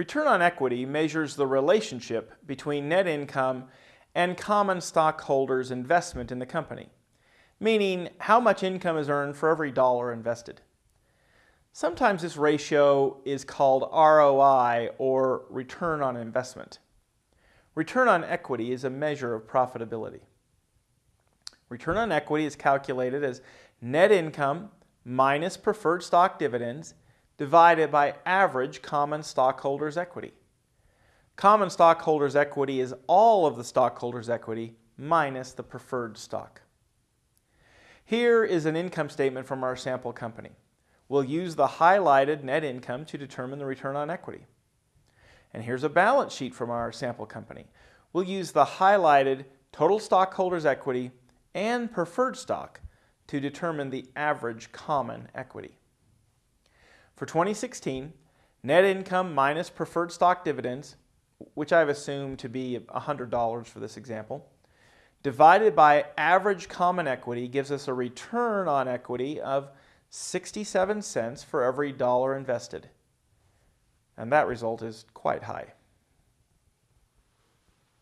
Return on equity measures the relationship between net income and common stockholders' investment in the company, meaning how much income is earned for every dollar invested. Sometimes this ratio is called ROI or return on investment. Return on equity is a measure of profitability. Return on equity is calculated as net income minus preferred stock dividends divided by average common stockholders' equity. Common stockholders' equity is all of the stockholders' equity minus the preferred stock. Here is an income statement from our sample company. We'll use the highlighted net income to determine the return on equity. And here's a balance sheet from our sample company. We'll use the highlighted total stockholders' equity and preferred stock to determine the average common equity. For 2016, net income minus preferred stock dividends, which I've assumed to be $100 for this example, divided by average common equity gives us a return on equity of 67 cents for every dollar invested. And that result is quite high.